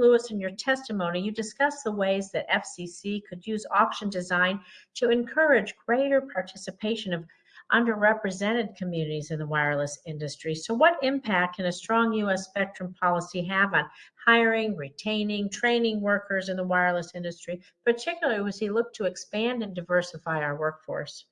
Lewis, in your testimony, you discussed the ways that FCC could use auction design to encourage greater participation of underrepresented communities in the wireless industry. So what impact can a strong U.S. spectrum policy have on hiring, retaining, training workers in the wireless industry, particularly as we look to expand and diversify our workforce?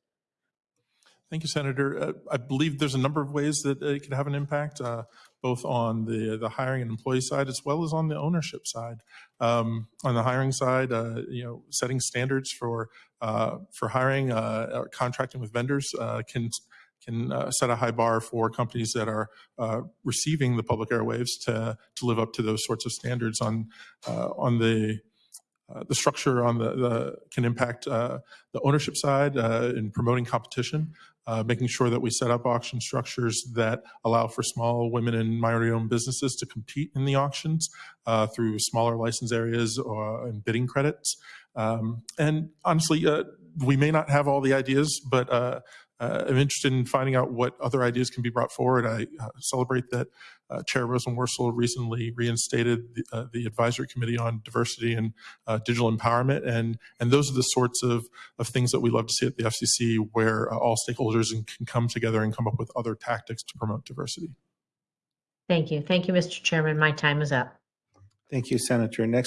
Thank you, Senator. Uh, I believe there's a number of ways that it could have an impact, uh, both on the the hiring and employee side as well as on the ownership side. Um, on the hiring side, uh, you know, setting standards for uh, for hiring, uh, or contracting with vendors uh, can can uh, set a high bar for companies that are uh, receiving the public airwaves to to live up to those sorts of standards. On uh, on the uh, the structure on the, the can impact uh, the ownership side uh, in promoting competition, uh, making sure that we set up auction structures that allow for small women and minority-owned businesses to compete in the auctions uh, through smaller license areas or and bidding credits. Um, and honestly, we may not have all the ideas, but uh, I'm interested in finding out what other ideas can be brought forward. I uh, celebrate that uh, Chair Rosenworcel recently reinstated the, uh, the Advisory Committee on Diversity and uh, Digital Empowerment, and and those are the sorts of, of things that we love to see at the FCC, where uh, all stakeholders can come together and come up with other tactics to promote diversity. Thank you. Thank you, Mr. Chairman. My time is up. Thank you, Senator. Next